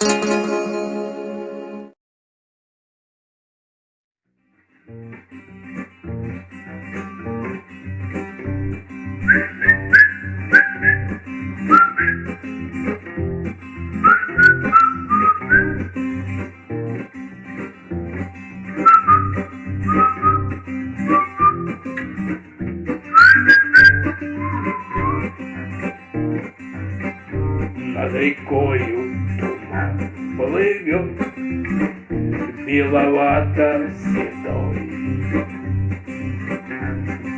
Над рекою туман плывет, Беловато-седой.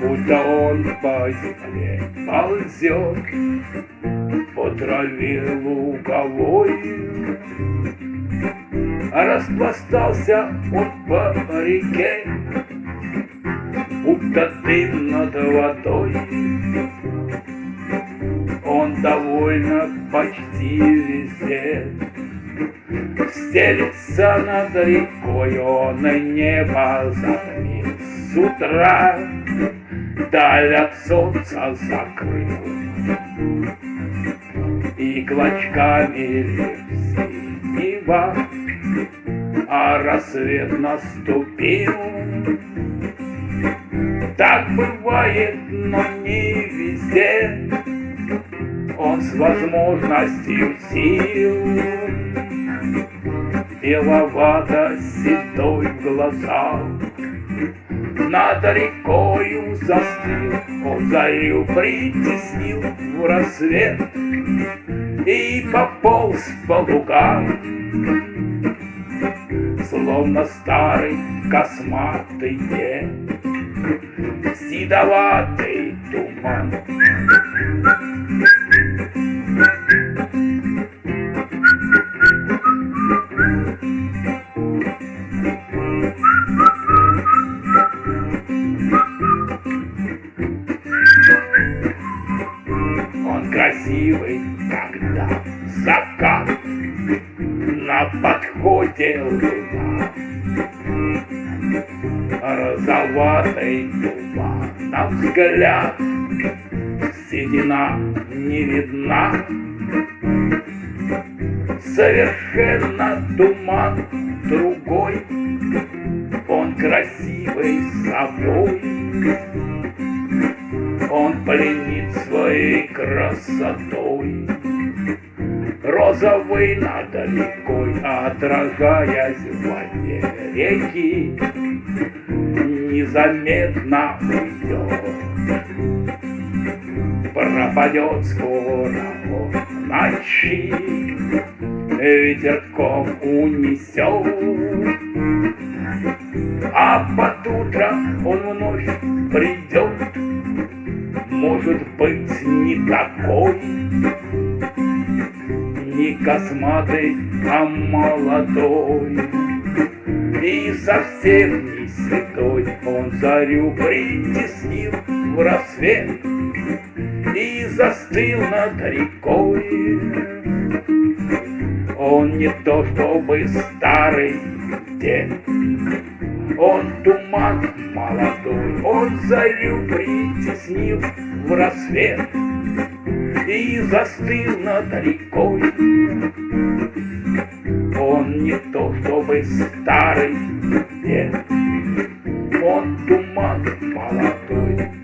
Будто он по земле ползет, По траве луговой. А распластался он по реке, Будто дым над водой. Он довольно почти везде Стелится над рекой, он и небо затмил С утра. Даль от солнца закрыл И клочками леп синего А рассвет наступил. Так бывает, но не везде. Он с возможностью сил Беловато-седой в глазах Над рекою застыл Он зарю притеснил в рассвет И пополз по лугам. Словно старый косматый дед Седоватый туман красивый, когда закат На подходе луна. Розоватый туман на взгляд Седина не видна. Совершенно туман другой Он красивый собой Он пленит своей красотой. Розовый над рекой Отражаясь в воде реки Незаметно уйдет. Пропадет скоро он ночи Ветерком унесет. А под утро он вновь придет Может быть не такой Не косматый, а молодой. И совсем не седой Он зарю притеснил в рассвет И застыл над рекой. Он не то чтобы старый дед Он туман молодой Он зарю притеснил в рассвет И застыл над рекой. Он не то чтобы старый дед Он туман молодой